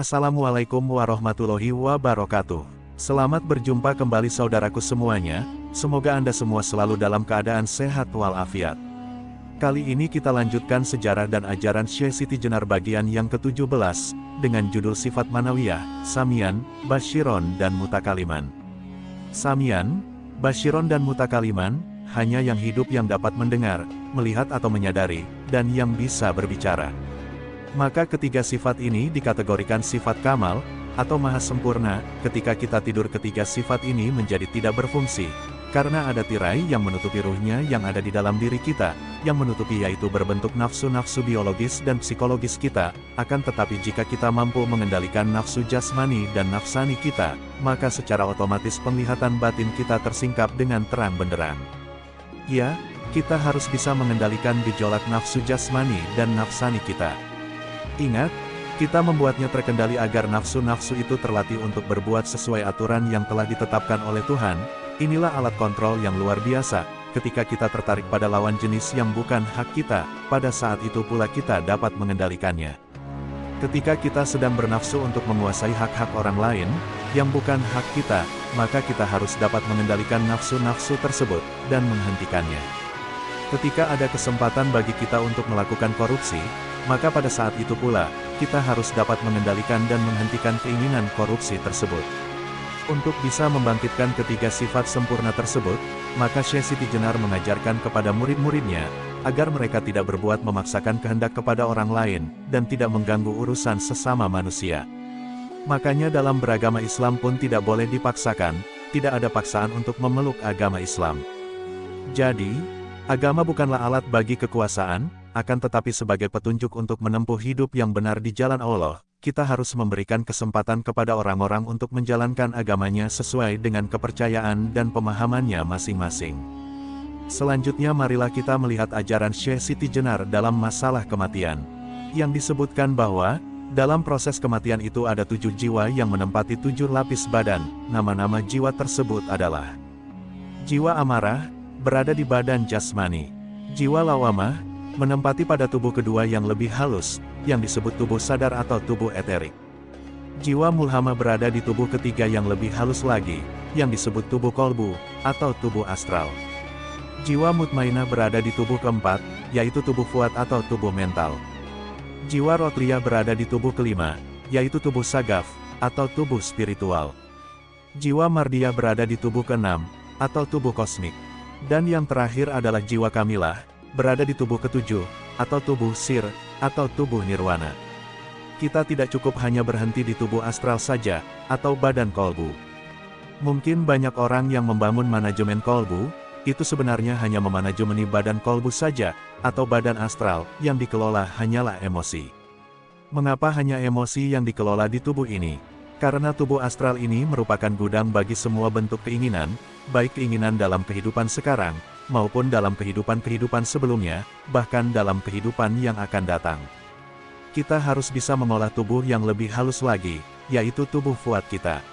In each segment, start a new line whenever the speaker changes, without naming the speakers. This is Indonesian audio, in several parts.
Assalamualaikum warahmatullahi wabarakatuh. Selamat berjumpa kembali saudaraku semuanya, semoga Anda semua selalu dalam keadaan sehat walafiat. Kali ini kita lanjutkan sejarah dan ajaran Syekh Siti Jenar bagian yang ke-17, dengan judul Sifat Manawiyah, Samian, Bashiron dan Mutakaliman. Samian, Bashiron dan Mutakaliman, hanya yang hidup yang dapat mendengar, melihat atau menyadari, dan yang bisa berbicara. Maka ketiga sifat ini dikategorikan sifat kamal, atau maha sempurna, ketika kita tidur ketiga sifat ini menjadi tidak berfungsi, karena ada tirai yang menutupi ruhnya yang ada di dalam diri kita, yang menutupi yaitu berbentuk nafsu-nafsu biologis dan psikologis kita, akan tetapi jika kita mampu mengendalikan nafsu jasmani dan nafsani kita, maka secara otomatis penglihatan batin kita tersingkap dengan terang benderang. Ya, kita harus bisa mengendalikan gejolak nafsu jasmani dan nafsani kita. Ingat, kita membuatnya terkendali agar nafsu-nafsu itu terlatih untuk berbuat sesuai aturan yang telah ditetapkan oleh Tuhan, inilah alat kontrol yang luar biasa, ketika kita tertarik pada lawan jenis yang bukan hak kita, pada saat itu pula kita dapat mengendalikannya. Ketika kita sedang bernafsu untuk menguasai hak-hak orang lain, yang bukan hak kita, maka kita harus dapat mengendalikan nafsu-nafsu tersebut, dan menghentikannya. Ketika ada kesempatan bagi kita untuk melakukan korupsi, maka pada saat itu pula, kita harus dapat mengendalikan dan menghentikan keinginan korupsi tersebut. Untuk bisa membangkitkan ketiga sifat sempurna tersebut, maka Syekh Siti Jenar mengajarkan kepada murid-muridnya, agar mereka tidak berbuat memaksakan kehendak kepada orang lain, dan tidak mengganggu urusan sesama manusia. Makanya dalam beragama Islam pun tidak boleh dipaksakan, tidak ada paksaan untuk memeluk agama Islam. Jadi, agama bukanlah alat bagi kekuasaan, akan tetapi sebagai petunjuk untuk menempuh hidup yang benar di jalan Allah, kita harus memberikan kesempatan kepada orang-orang untuk menjalankan agamanya sesuai dengan kepercayaan dan pemahamannya masing-masing. Selanjutnya marilah kita melihat ajaran Syekh Siti Jenar dalam masalah kematian. Yang disebutkan bahwa, dalam proses kematian itu ada tujuh jiwa yang menempati tujuh lapis badan, nama-nama jiwa tersebut adalah Jiwa amarah, berada di badan jasmani. Jiwa lawamah, menempati pada tubuh kedua yang lebih halus, yang disebut tubuh sadar atau tubuh eterik. Jiwa mulhama berada di tubuh ketiga yang lebih halus lagi, yang disebut tubuh kolbu, atau tubuh astral. Jiwa mutmainah berada di tubuh keempat, yaitu tubuh fuad atau tubuh mental. Jiwa rotria berada di tubuh kelima, yaitu tubuh sagaf, atau tubuh spiritual. Jiwa mardia berada di tubuh keenam, atau tubuh kosmik. Dan yang terakhir adalah jiwa kamilah, berada di tubuh ketujuh, atau tubuh sir, atau tubuh nirwana. Kita tidak cukup hanya berhenti di tubuh astral saja, atau badan kolbu. Mungkin banyak orang yang membangun manajemen kolbu, itu sebenarnya hanya memanajemeni badan kolbu saja, atau badan astral, yang dikelola hanyalah emosi. Mengapa hanya emosi yang dikelola di tubuh ini? Karena tubuh astral ini merupakan gudang bagi semua bentuk keinginan, baik keinginan dalam kehidupan sekarang, maupun dalam kehidupan-kehidupan sebelumnya, bahkan dalam kehidupan yang akan datang. Kita harus bisa mengolah tubuh yang lebih halus lagi, yaitu tubuh fuad kita.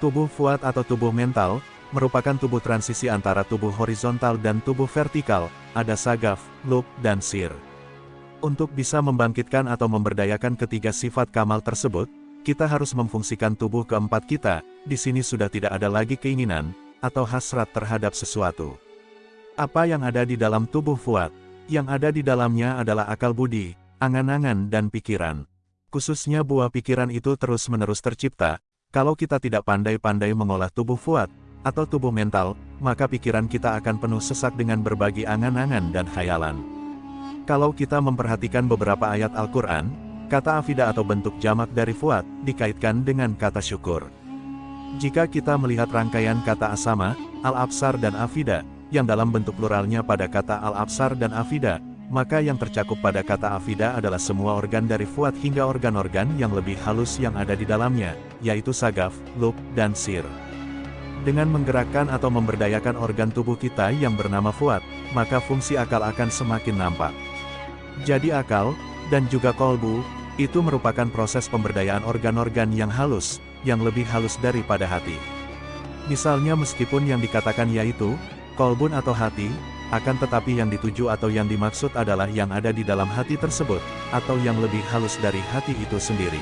Tubuh fuad atau tubuh mental, merupakan tubuh transisi antara tubuh horizontal dan tubuh vertikal, ada sagaf, lub, dan sir. Untuk bisa membangkitkan atau memberdayakan ketiga sifat kamal tersebut, kita harus memfungsikan tubuh keempat kita, di sini sudah tidak ada lagi keinginan, atau hasrat terhadap sesuatu. Apa yang ada di dalam tubuh Fuad? Yang ada di dalamnya adalah akal budi, angan-angan dan pikiran. Khususnya buah pikiran itu terus-menerus tercipta, kalau kita tidak pandai-pandai mengolah tubuh Fuad, atau tubuh mental, maka pikiran kita akan penuh sesak dengan berbagai angan-angan dan khayalan. Kalau kita memperhatikan beberapa ayat Al-Quran, kata afida atau bentuk jamak dari Fuad, dikaitkan dengan kata syukur. Jika kita melihat rangkaian kata asama, al-absar dan afida, yang dalam bentuk pluralnya pada kata al-absar dan afida, maka yang tercakup pada kata afida adalah semua organ dari fuad hingga organ-organ yang lebih halus yang ada di dalamnya, yaitu sagaf, lub, dan sir. Dengan menggerakkan atau memberdayakan organ tubuh kita yang bernama fuad, maka fungsi akal akan semakin nampak. Jadi akal, dan juga kolbu, itu merupakan proses pemberdayaan organ-organ yang halus, yang lebih halus daripada hati. Misalnya meskipun yang dikatakan yaitu, kolbun atau hati, akan tetapi yang dituju atau yang dimaksud adalah yang ada di dalam hati tersebut, atau yang lebih halus dari hati itu sendiri.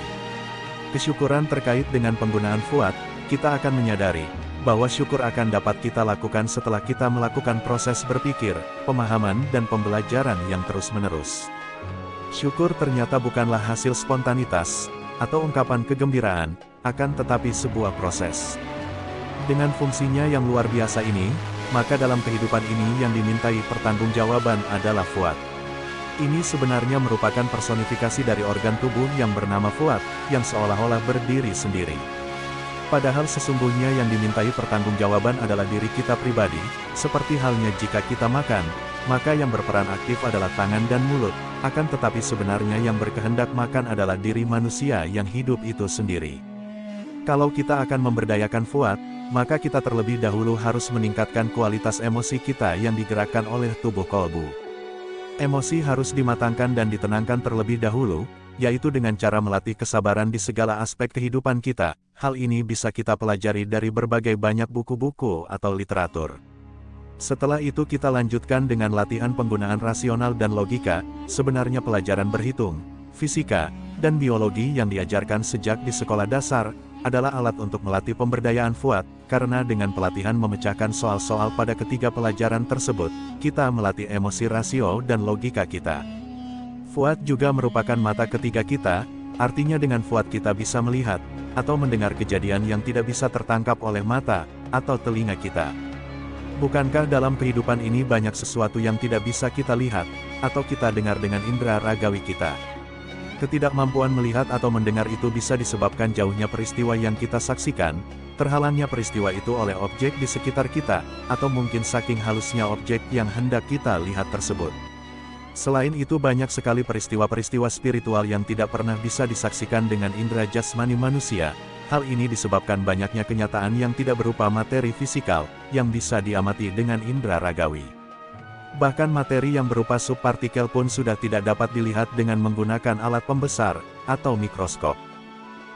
kesyukuran terkait dengan penggunaan Fuad, kita akan menyadari bahwa syukur akan dapat kita lakukan setelah kita melakukan proses berpikir, pemahaman dan pembelajaran yang terus-menerus. Syukur ternyata bukanlah hasil spontanitas, atau ungkapan kegembiraan, akan tetapi sebuah proses. Dengan fungsinya yang luar biasa ini, maka dalam kehidupan ini yang dimintai pertanggungjawaban adalah Fuad. Ini sebenarnya merupakan personifikasi dari organ tubuh yang bernama Fuad, yang seolah-olah berdiri sendiri. Padahal sesungguhnya yang dimintai pertanggungjawaban adalah diri kita pribadi, seperti halnya jika kita makan, maka yang berperan aktif adalah tangan dan mulut, akan tetapi sebenarnya yang berkehendak makan adalah diri manusia yang hidup itu sendiri. Kalau kita akan memberdayakan Fuad, maka kita terlebih dahulu harus meningkatkan kualitas emosi kita yang digerakkan oleh tubuh kolbu. Emosi harus dimatangkan dan ditenangkan terlebih dahulu, yaitu dengan cara melatih kesabaran di segala aspek kehidupan kita. Hal ini bisa kita pelajari dari berbagai banyak buku-buku atau literatur. Setelah itu kita lanjutkan dengan latihan penggunaan rasional dan logika, sebenarnya pelajaran berhitung, fisika, dan biologi yang diajarkan sejak di sekolah dasar, adalah alat untuk melatih pemberdayaan Fuad, karena dengan pelatihan memecahkan soal-soal pada ketiga pelajaran tersebut, kita melatih emosi rasio dan logika kita. Fuad juga merupakan mata ketiga kita, artinya dengan Fuad kita bisa melihat, atau mendengar kejadian yang tidak bisa tertangkap oleh mata, atau telinga kita. Bukankah dalam kehidupan ini banyak sesuatu yang tidak bisa kita lihat, atau kita dengar dengan indera ragawi kita? Ketidakmampuan melihat atau mendengar itu bisa disebabkan jauhnya peristiwa yang kita saksikan, terhalangnya peristiwa itu oleh objek di sekitar kita, atau mungkin saking halusnya objek yang hendak kita lihat tersebut. Selain itu banyak sekali peristiwa-peristiwa spiritual yang tidak pernah bisa disaksikan dengan indera jasmani manusia. Hal ini disebabkan banyaknya kenyataan yang tidak berupa materi fisikal, yang bisa diamati dengan indera ragawi. Bahkan materi yang berupa subpartikel pun sudah tidak dapat dilihat dengan menggunakan alat pembesar, atau mikroskop.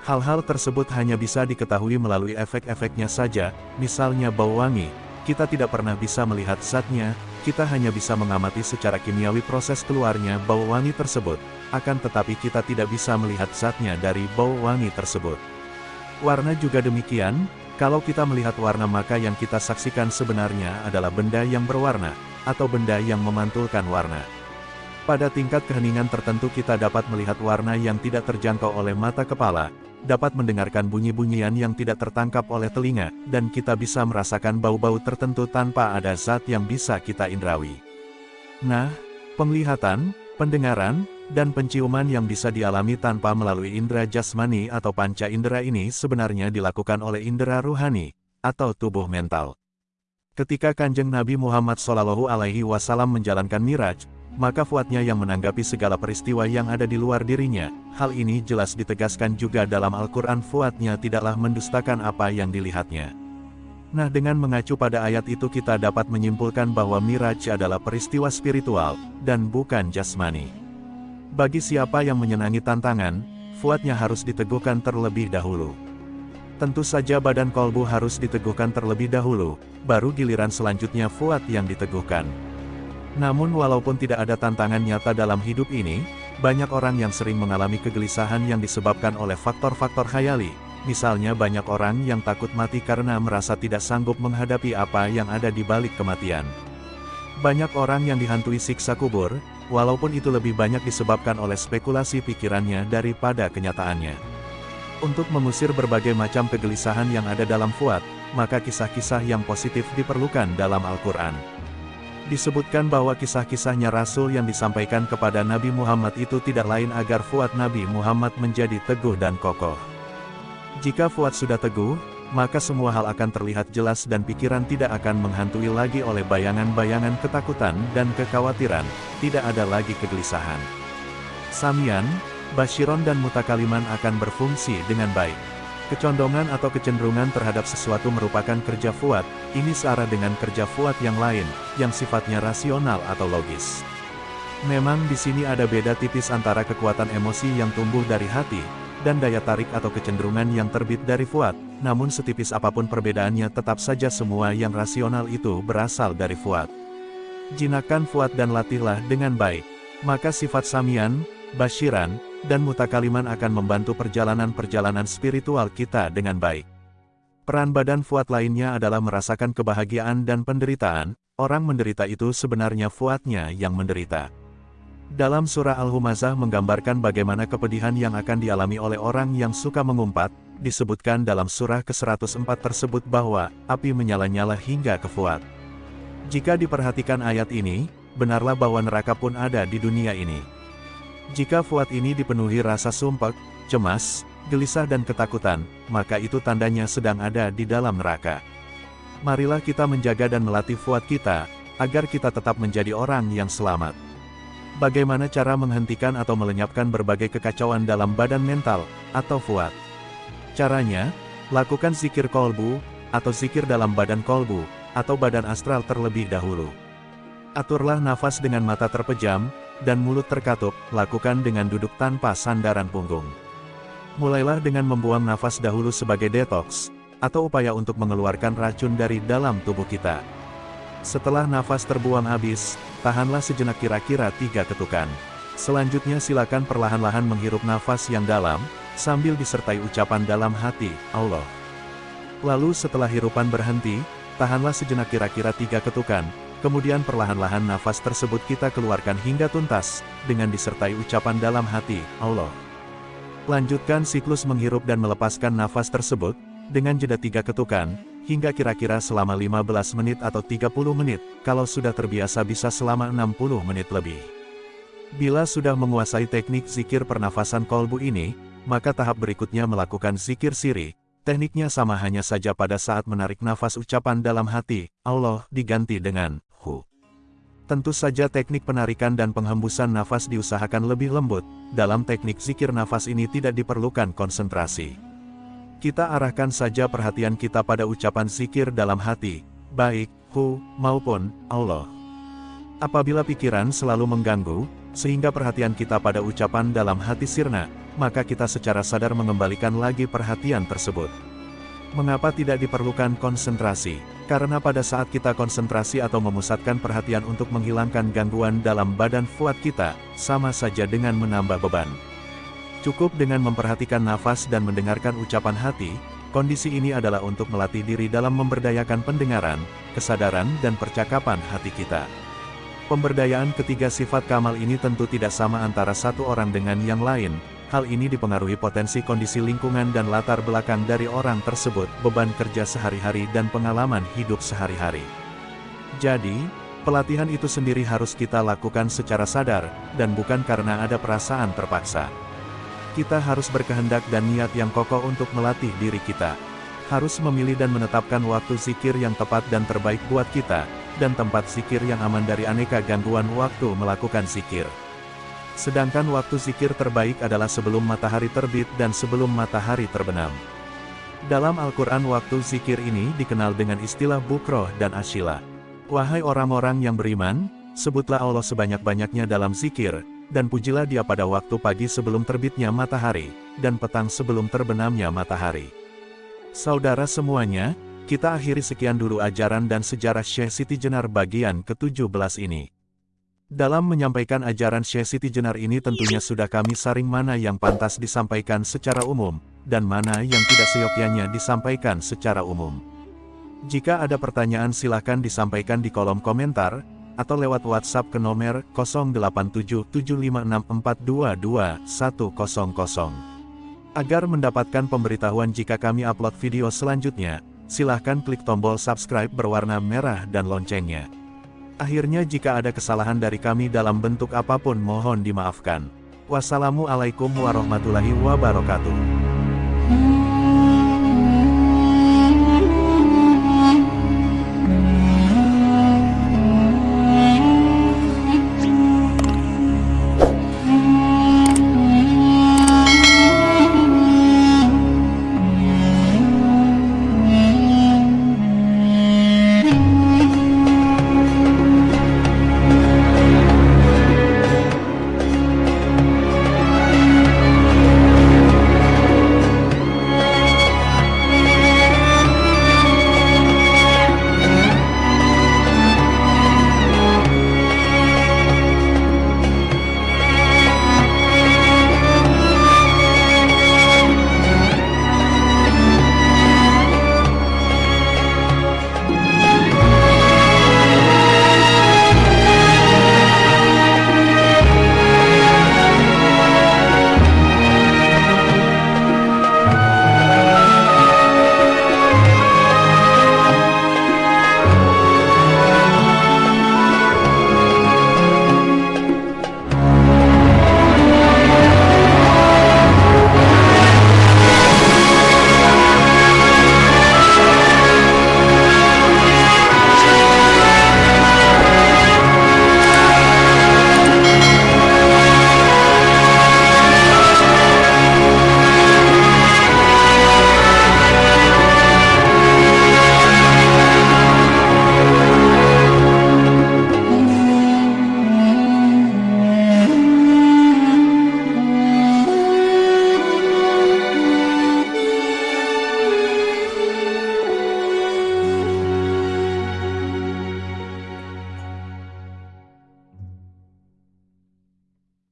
Hal-hal tersebut hanya bisa diketahui melalui efek-efeknya saja, misalnya bau wangi, kita tidak pernah bisa melihat zatnya, kita hanya bisa mengamati secara kimiawi proses keluarnya bau wangi tersebut, akan tetapi kita tidak bisa melihat zatnya dari bau wangi tersebut. Warna juga demikian, kalau kita melihat warna maka yang kita saksikan sebenarnya adalah benda yang berwarna, atau benda yang memantulkan warna. Pada tingkat keheningan tertentu kita dapat melihat warna yang tidak terjangkau oleh mata kepala, dapat mendengarkan bunyi-bunyian yang tidak tertangkap oleh telinga, dan kita bisa merasakan bau-bau tertentu tanpa ada zat yang bisa kita indrawi. Nah, penglihatan, pendengaran, dan penciuman yang bisa dialami tanpa melalui indera jasmani atau panca indera ini sebenarnya dilakukan oleh indera ruhani, atau tubuh mental. Ketika Kanjeng Nabi Muhammad SAW menjalankan Miraj, maka Fuadnya yang menanggapi segala peristiwa yang ada di luar dirinya. Hal ini jelas ditegaskan juga dalam Al-Quran Fuadnya tidaklah mendustakan apa yang dilihatnya. Nah dengan mengacu pada ayat itu kita dapat menyimpulkan bahwa Miraj adalah peristiwa spiritual, dan bukan jasmani. Bagi siapa yang menyenangi tantangan, Fuadnya harus diteguhkan terlebih dahulu. Tentu saja badan kolbu harus diteguhkan terlebih dahulu, baru giliran selanjutnya Fuad yang diteguhkan. Namun walaupun tidak ada tantangan nyata dalam hidup ini, banyak orang yang sering mengalami kegelisahan yang disebabkan oleh faktor-faktor khayali. Misalnya banyak orang yang takut mati karena merasa tidak sanggup menghadapi apa yang ada di balik kematian. Banyak orang yang dihantui siksa kubur, walaupun itu lebih banyak disebabkan oleh spekulasi pikirannya daripada kenyataannya. Untuk mengusir berbagai macam kegelisahan yang ada dalam Fuad, maka kisah-kisah yang positif diperlukan dalam Al-Quran. Disebutkan bahwa kisah-kisahnya Rasul yang disampaikan kepada Nabi Muhammad itu tidak lain agar Fuad Nabi Muhammad menjadi teguh dan kokoh. Jika Fuad sudah teguh, maka semua hal akan terlihat jelas dan pikiran tidak akan menghantui lagi oleh bayangan-bayangan ketakutan dan kekhawatiran, tidak ada lagi kegelisahan. Samian, Bashiron dan Mutakaliman akan berfungsi dengan baik. Kecondongan atau kecenderungan terhadap sesuatu merupakan kerja Fuad, ini searah dengan kerja Fuad yang lain, yang sifatnya rasional atau logis. Memang di sini ada beda tipis antara kekuatan emosi yang tumbuh dari hati, dan daya tarik atau kecenderungan yang terbit dari Fuad, namun setipis apa pun perbedaannya tetap saja semua yang rasional itu berasal dari Fuad. Jinakan Fuad dan latihlah dengan baik. Maka sifat Samian, Bashiran, dan mutakaliman akan membantu perjalanan-perjalanan spiritual kita dengan baik. Peran badan Fuad lainnya adalah merasakan kebahagiaan dan penderitaan, orang menderita itu sebenarnya Fuadnya yang menderita. Dalam surah Al-Humazah menggambarkan bagaimana kepedihan yang akan dialami oleh orang yang suka mengumpat, disebutkan dalam surah ke-104 tersebut bahwa, api menyala-nyala hingga ke Fuad. Jika diperhatikan ayat ini, benarlah bahwa neraka pun ada di dunia ini. Jika Fuad ini dipenuhi rasa sumpek, cemas, gelisah dan ketakutan, maka itu tandanya sedang ada di dalam neraka. Marilah kita menjaga dan melatih Fuad kita, agar kita tetap menjadi orang yang selamat. Bagaimana cara menghentikan atau melenyapkan berbagai kekacauan dalam badan mental, atau fuad? Caranya, lakukan zikir kolbu, atau zikir dalam badan kolbu, atau badan astral terlebih dahulu. Aturlah nafas dengan mata terpejam, dan mulut terkatup, lakukan dengan duduk tanpa sandaran punggung. Mulailah dengan membuang nafas dahulu sebagai detox, atau upaya untuk mengeluarkan racun dari dalam tubuh kita. Setelah nafas terbuang habis, tahanlah sejenak kira-kira tiga ketukan. Selanjutnya silakan perlahan-lahan menghirup nafas yang dalam, sambil disertai ucapan dalam hati, Allah. Lalu setelah hirupan berhenti, tahanlah sejenak kira-kira tiga ketukan, kemudian perlahan-lahan nafas tersebut kita keluarkan hingga tuntas, dengan disertai ucapan dalam hati, Allah. Lanjutkan siklus menghirup dan melepaskan nafas tersebut, dengan jeda tiga ketukan, hingga kira-kira selama 15 menit atau 30 menit, kalau sudah terbiasa bisa selama 60 menit lebih. Bila sudah menguasai teknik zikir pernafasan kolbu ini, maka tahap berikutnya melakukan zikir siri, tekniknya sama hanya saja pada saat menarik nafas ucapan dalam hati, Allah diganti dengan Hu. Tentu saja teknik penarikan dan penghembusan nafas diusahakan lebih lembut, dalam teknik zikir nafas ini tidak diperlukan konsentrasi. Kita arahkan saja perhatian kita pada ucapan zikir dalam hati, baik Hu maupun Allah. Apabila pikiran selalu mengganggu, sehingga perhatian kita pada ucapan dalam hati sirna, maka kita secara sadar mengembalikan lagi perhatian tersebut. Mengapa tidak diperlukan konsentrasi? Karena pada saat kita konsentrasi atau memusatkan perhatian untuk menghilangkan gangguan dalam badan fuad kita, sama saja dengan menambah beban. Cukup dengan memperhatikan nafas dan mendengarkan ucapan hati, kondisi ini adalah untuk melatih diri dalam memberdayakan pendengaran, kesadaran dan percakapan hati kita. Pemberdayaan ketiga sifat kamal ini tentu tidak sama antara satu orang dengan yang lain, hal ini dipengaruhi potensi kondisi lingkungan dan latar belakang dari orang tersebut, beban kerja sehari-hari dan pengalaman hidup sehari-hari. Jadi, pelatihan itu sendiri harus kita lakukan secara sadar, dan bukan karena ada perasaan terpaksa. Kita harus berkehendak dan niat yang kokoh untuk melatih diri kita. Harus memilih dan menetapkan waktu zikir yang tepat dan terbaik buat kita, dan tempat zikir yang aman dari aneka gangguan waktu melakukan zikir. Sedangkan waktu zikir terbaik adalah sebelum matahari terbit dan sebelum matahari terbenam. Dalam Al-Quran waktu zikir ini dikenal dengan istilah bukroh dan asyila. Wahai orang-orang yang beriman, sebutlah Allah sebanyak-banyaknya dalam zikir, dan pujilah dia pada waktu pagi sebelum terbitnya matahari, dan petang sebelum terbenamnya matahari. Saudara semuanya, kita akhiri sekian dulu ajaran dan sejarah Syekh Siti Jenar bagian ke-17 ini. Dalam menyampaikan ajaran Syekh Siti Jenar ini tentunya sudah kami saring mana yang pantas disampaikan secara umum, dan mana yang tidak seyogyanya disampaikan secara umum. Jika ada pertanyaan silahkan disampaikan di kolom komentar, atau lewat WhatsApp ke nomor 087756422100. Agar mendapatkan pemberitahuan jika kami upload video selanjutnya, silahkan klik tombol subscribe berwarna merah dan loncengnya. Akhirnya jika ada kesalahan dari kami dalam bentuk apa pun mohon dimaafkan. Wassalamualaikum warahmatullahi wabarakatuh.